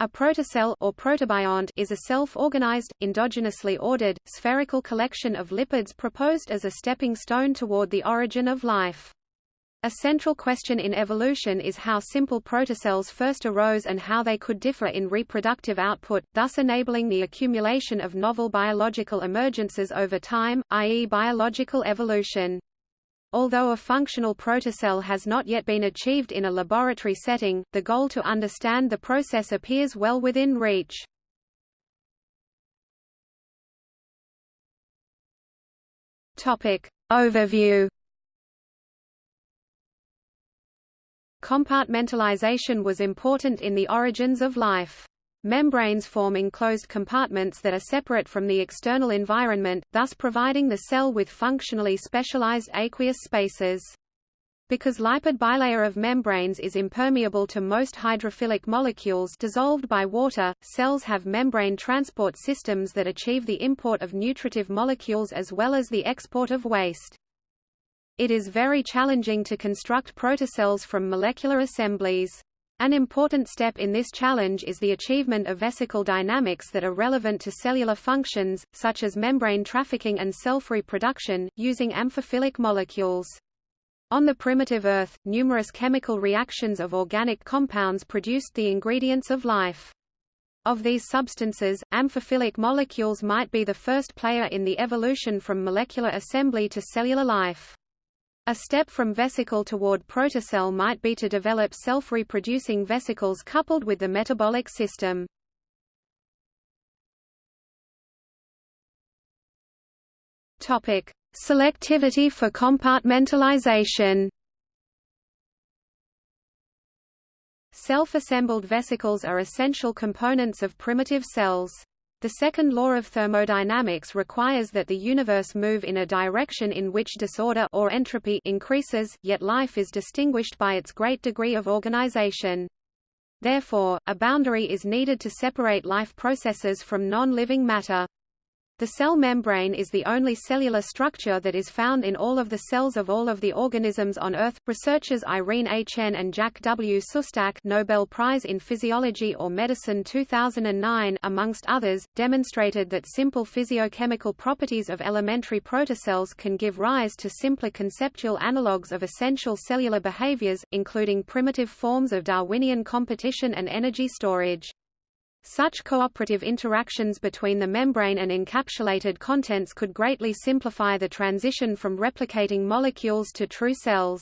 A protocell or protobiont is a self-organized, endogenously ordered, spherical collection of lipids proposed as a stepping stone toward the origin of life. A central question in evolution is how simple protocells first arose and how they could differ in reproductive output, thus enabling the accumulation of novel biological emergences over time, i.e. biological evolution. Although a functional protocell has not yet been achieved in a laboratory setting, the goal to understand the process appears well within reach. Topic. Overview Compartmentalization was important in the origins of life. Membranes form enclosed compartments that are separate from the external environment, thus providing the cell with functionally specialized aqueous spaces. Because lipid bilayer of membranes is impermeable to most hydrophilic molecules dissolved by water, cells have membrane transport systems that achieve the import of nutritive molecules as well as the export of waste. It is very challenging to construct protocells from molecular assemblies. An important step in this challenge is the achievement of vesicle dynamics that are relevant to cellular functions, such as membrane trafficking and self-reproduction, using amphiphilic molecules. On the primitive Earth, numerous chemical reactions of organic compounds produced the ingredients of life. Of these substances, amphiphilic molecules might be the first player in the evolution from molecular assembly to cellular life. A step from vesicle toward protocell might be to develop self-reproducing vesicles coupled with the metabolic system. Topic: Selectivity for compartmentalization. Self-assembled vesicles are essential components of primitive cells. The second law of thermodynamics requires that the universe move in a direction in which disorder or entropy increases, yet life is distinguished by its great degree of organization. Therefore, a boundary is needed to separate life processes from non-living matter. The cell membrane is the only cellular structure that is found in all of the cells of all of the organisms on Earth. Researchers Irene A. Chen and Jack W. Szostak Nobel Prize in Physiology or Medicine 2009 amongst others, demonstrated that simple physiochemical properties of elementary protocells can give rise to simpler conceptual analogues of essential cellular behaviors, including primitive forms of Darwinian competition and energy storage. Such cooperative interactions between the membrane and encapsulated contents could greatly simplify the transition from replicating molecules to true cells.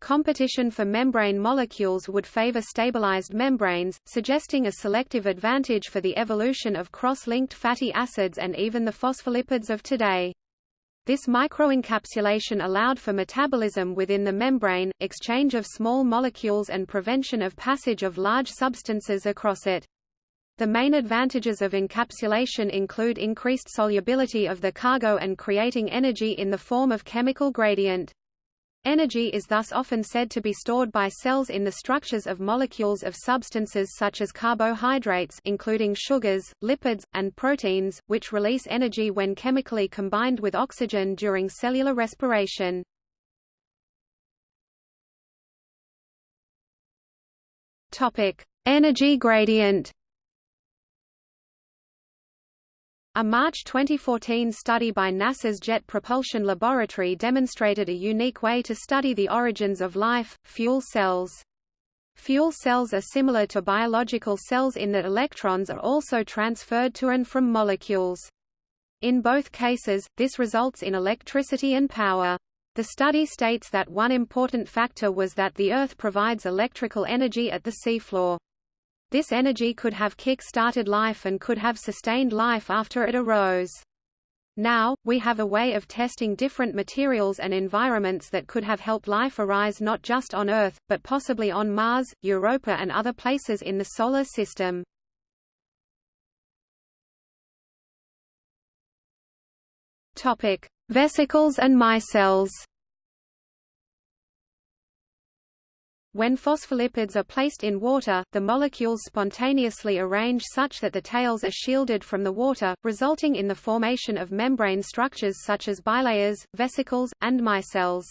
Competition for membrane molecules would favor stabilized membranes, suggesting a selective advantage for the evolution of cross-linked fatty acids and even the phospholipids of today. This microencapsulation allowed for metabolism within the membrane, exchange of small molecules and prevention of passage of large substances across it. The main advantages of encapsulation include increased solubility of the cargo and creating energy in the form of chemical gradient. Energy is thus often said to be stored by cells in the structures of molecules of substances such as carbohydrates including sugars, lipids, and proteins, which release energy when chemically combined with oxygen during cellular respiration. Energy gradient A March 2014 study by NASA's Jet Propulsion Laboratory demonstrated a unique way to study the origins of life, fuel cells. Fuel cells are similar to biological cells in that electrons are also transferred to and from molecules. In both cases, this results in electricity and power. The study states that one important factor was that the Earth provides electrical energy at the seafloor. This energy could have kick-started life and could have sustained life after it arose. Now, we have a way of testing different materials and environments that could have helped life arise not just on Earth, but possibly on Mars, Europa and other places in the Solar System. Vesicles and micelles When phospholipids are placed in water, the molecules spontaneously arrange such that the tails are shielded from the water, resulting in the formation of membrane structures such as bilayers, vesicles, and micelles.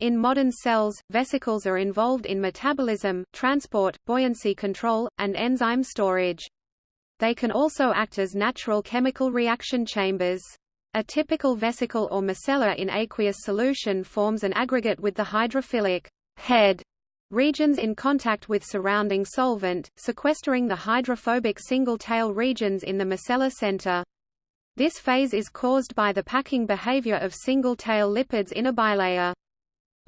In modern cells, vesicles are involved in metabolism, transport, buoyancy control, and enzyme storage. They can also act as natural chemical reaction chambers. A typical vesicle or micella in aqueous solution forms an aggregate with the hydrophilic head regions in contact with surrounding solvent, sequestering the hydrophobic single-tail regions in the micellar center. This phase is caused by the packing behavior of single-tail lipids in a bilayer.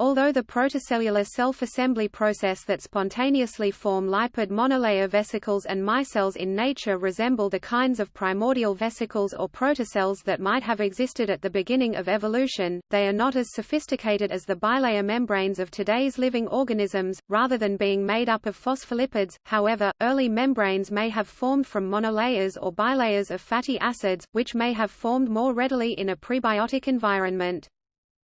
Although the protocellular self-assembly process that spontaneously form lipid monolayer vesicles and micelles in nature resemble the kinds of primordial vesicles or protocells that might have existed at the beginning of evolution, they are not as sophisticated as the bilayer membranes of today's living organisms, rather than being made up of phospholipids. However, early membranes may have formed from monolayers or bilayers of fatty acids, which may have formed more readily in a prebiotic environment.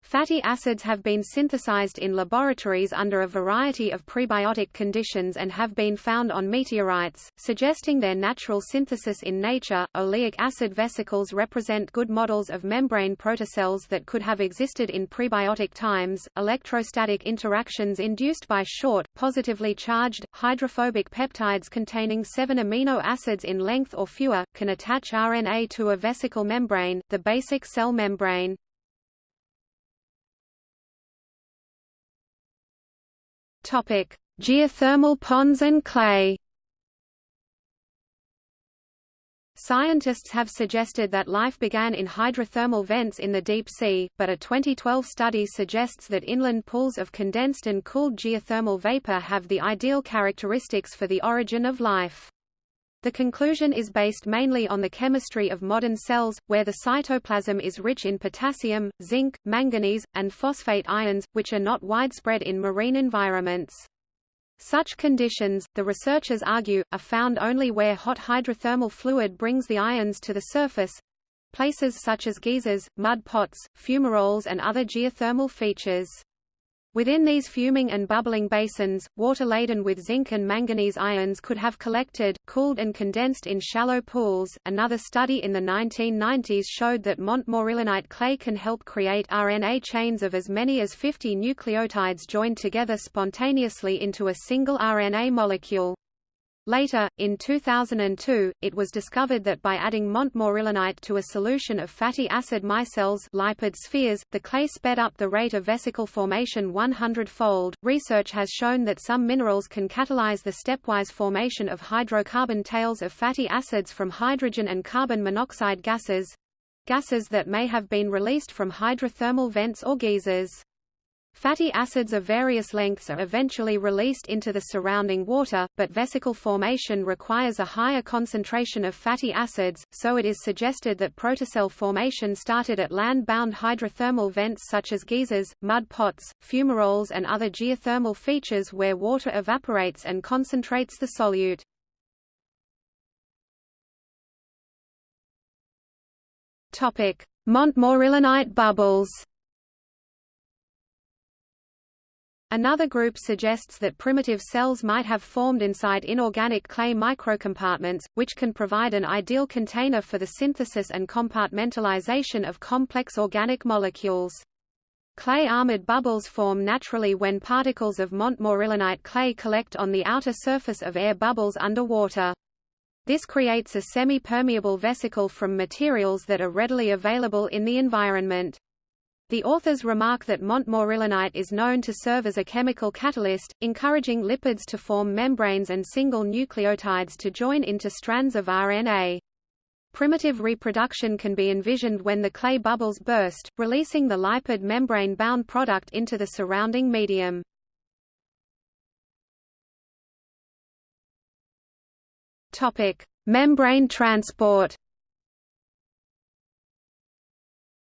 Fatty acids have been synthesized in laboratories under a variety of prebiotic conditions and have been found on meteorites, suggesting their natural synthesis in nature. Oleic acid vesicles represent good models of membrane protocells that could have existed in prebiotic times. Electrostatic interactions induced by short, positively charged, hydrophobic peptides containing seven amino acids in length or fewer, can attach RNA to a vesicle membrane, the basic cell membrane. Topic: Geothermal ponds and clay. Scientists have suggested that life began in hydrothermal vents in the deep sea, but a 2012 study suggests that inland pools of condensed and cooled geothermal vapor have the ideal characteristics for the origin of life. The conclusion is based mainly on the chemistry of modern cells, where the cytoplasm is rich in potassium, zinc, manganese, and phosphate ions, which are not widespread in marine environments. Such conditions, the researchers argue, are found only where hot hydrothermal fluid brings the ions to the surface—places such as geysers, mud pots, fumaroles and other geothermal features. Within these fuming and bubbling basins, water laden with zinc and manganese ions could have collected, cooled and condensed in shallow pools. Another study in the 1990s showed that montmorillonite clay can help create RNA chains of as many as 50 nucleotides joined together spontaneously into a single RNA molecule. Later, in 2002, it was discovered that by adding montmorillonite to a solution of fatty acid micelles lipid spheres, the clay sped up the rate of vesicle formation 100-fold. Research has shown that some minerals can catalyze the stepwise formation of hydrocarbon tails of fatty acids from hydrogen and carbon monoxide gases gases that may have been released from hydrothermal vents or geysers. Fatty acids of various lengths are eventually released into the surrounding water, but vesicle formation requires a higher concentration of fatty acids, so it is suggested that protocell formation started at land-bound hydrothermal vents such as geysers, mud pots, fumaroles and other geothermal features where water evaporates and concentrates the solute. Montmorillonite bubbles Another group suggests that primitive cells might have formed inside inorganic clay microcompartments, which can provide an ideal container for the synthesis and compartmentalization of complex organic molecules. Clay-armored bubbles form naturally when particles of montmorillonite clay collect on the outer surface of air bubbles underwater. This creates a semi-permeable vesicle from materials that are readily available in the environment. The authors remark that montmorillonite is known to serve as a chemical catalyst, encouraging lipids to form membranes and single nucleotides to join into strands of RNA. Primitive reproduction can be envisioned when the clay bubbles burst, releasing the lipid membrane-bound product into the surrounding medium. Membrane transport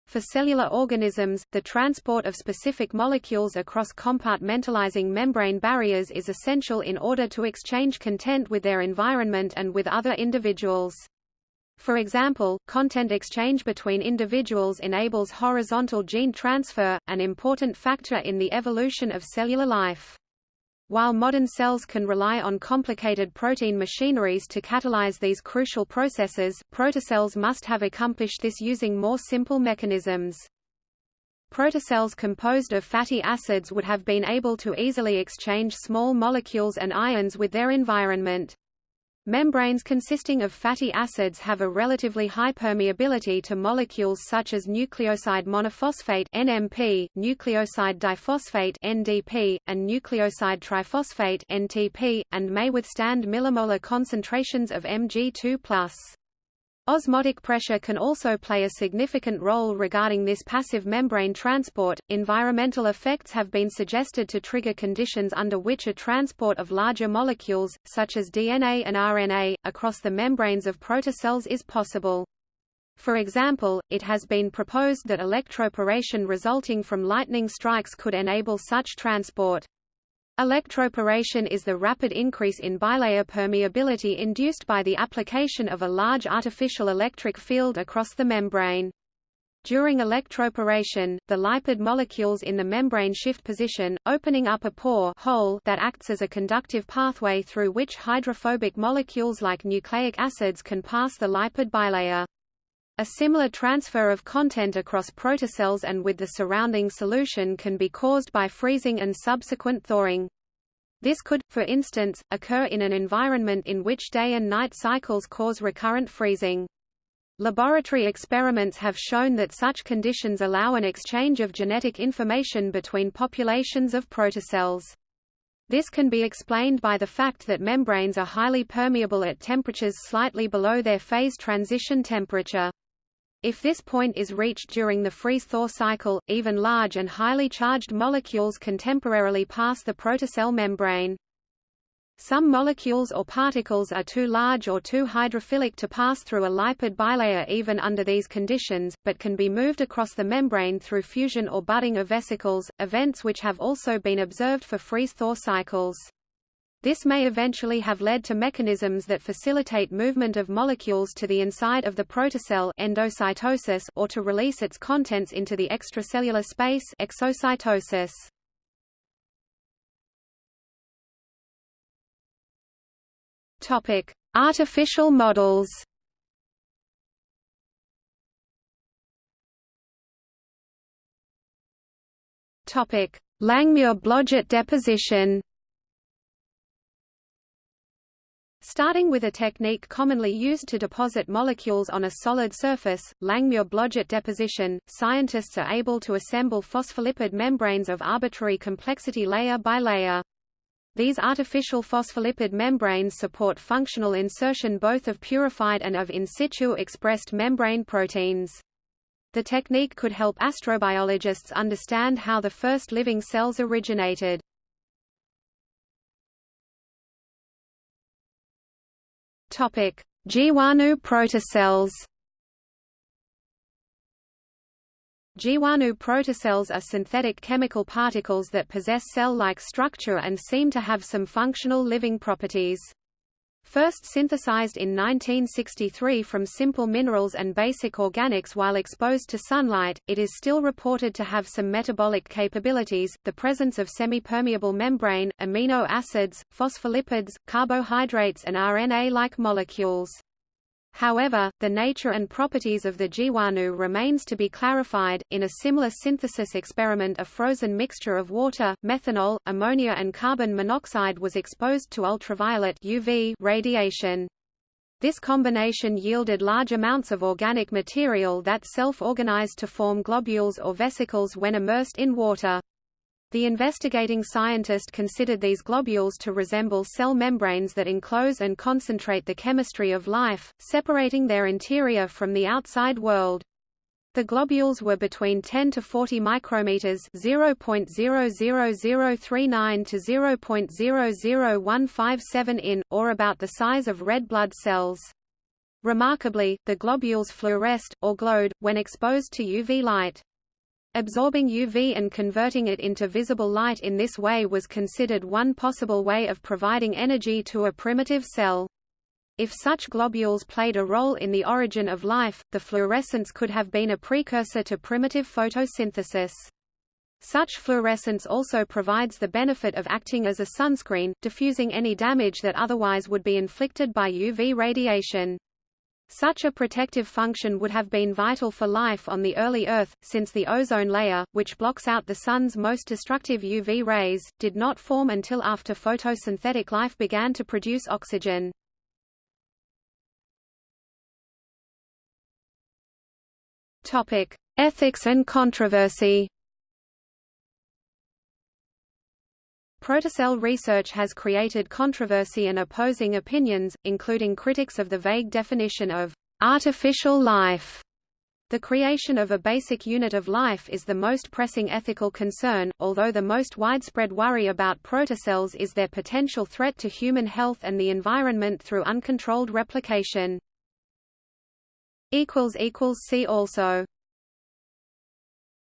For cellular organisms, the transport of specific molecules across compartmentalizing membrane barriers is essential in order to exchange content with their environment and with other individuals. For example, content exchange between individuals enables horizontal gene transfer, an important factor in the evolution of cellular life. While modern cells can rely on complicated protein machineries to catalyze these crucial processes, protocells must have accomplished this using more simple mechanisms. protocells composed of fatty acids would have been able to easily exchange small molecules and ions with their environment. Membranes consisting of fatty acids have a relatively high permeability to molecules such as nucleoside monophosphate NMP, nucleoside diphosphate NDP, and nucleoside triphosphate NTP, and may withstand millimolar concentrations of Mg2+. Osmotic pressure can also play a significant role regarding this passive membrane transport. Environmental effects have been suggested to trigger conditions under which a transport of larger molecules, such as DNA and RNA, across the membranes of protocells is possible. For example, it has been proposed that electroporation resulting from lightning strikes could enable such transport. Electroporation is the rapid increase in bilayer permeability induced by the application of a large artificial electric field across the membrane. During electroporation, the lipid molecules in the membrane shift position, opening up a pore hole that acts as a conductive pathway through which hydrophobic molecules like nucleic acids can pass the lipid bilayer. A similar transfer of content across protocells and with the surrounding solution can be caused by freezing and subsequent thawing. This could, for instance, occur in an environment in which day and night cycles cause recurrent freezing. Laboratory experiments have shown that such conditions allow an exchange of genetic information between populations of protocells. This can be explained by the fact that membranes are highly permeable at temperatures slightly below their phase transition temperature. If this point is reached during the freeze-thaw cycle, even large and highly charged molecules can temporarily pass the protocell membrane. Some molecules or particles are too large or too hydrophilic to pass through a lipid bilayer even under these conditions, but can be moved across the membrane through fusion or budding of vesicles, events which have also been observed for freeze-thaw cycles. This may eventually have led to mechanisms that facilitate movement of molecules to the inside of the protocell endocytosis or to release its contents into the extracellular space exocytosis. Topic: Artificial models. Topic: Langmuir-Blodgett deposition. Starting with a technique commonly used to deposit molecules on a solid surface, Langmuir-Blodgett deposition, scientists are able to assemble phospholipid membranes of arbitrary complexity layer by layer. These artificial phospholipid membranes support functional insertion both of purified and of in situ expressed membrane proteins. The technique could help astrobiologists understand how the first living cells originated. Jeewanu protocells. Jeewanu protocells are synthetic chemical particles that possess cell-like structure and seem to have some functional living properties. First synthesized in 1963 from simple minerals and basic organics while exposed to sunlight, it is still reported to have some metabolic capabilities, the presence of semi-permeable membrane, amino acids, phospholipids, carbohydrates and RNA-like molecules. However, the nature and properties of the Jeewaणu remains to be clarified. In a similar synthesis experiment, a frozen mixture of water, methanol, ammonia, and carbon monoxide was exposed to ultraviolet UV radiation. This combination yielded large amounts of organic material that self-organized to form globules or vesicles when immersed in water. The investigating scientist considered these globules to resemble cell membranes that enclose and concentrate the chemistry of life, separating their interior from the outside world. The globules were between 10 to 40 micrometers (0.00039 to 0.00157 in), or about the size of red blood cells. Remarkably, the globules fluoresced, or glowed, when exposed to UV light. Absorbing UV and converting it into visible light in this way was considered one possible way of providing energy to a primitive cell. If such globules played a role in the origin of life, the fluorescence could have been a precursor to primitive photosynthesis. Such fluorescence also provides the benefit of acting as a sunscreen, diffusing any damage that otherwise would be inflicted by UV radiation. Such a protective function would have been vital for life on the early Earth, since the ozone layer, which blocks out the Sun's most destructive UV rays, did not form until after photosynthetic life began to produce oxygen. Ethics and controversy Protocell research has created controversy and opposing opinions, including critics of the vague definition of artificial life. The creation of a basic unit of life is the most pressing ethical concern, although the most widespread worry about protocells is their potential threat to human health and the environment through uncontrolled replication. See also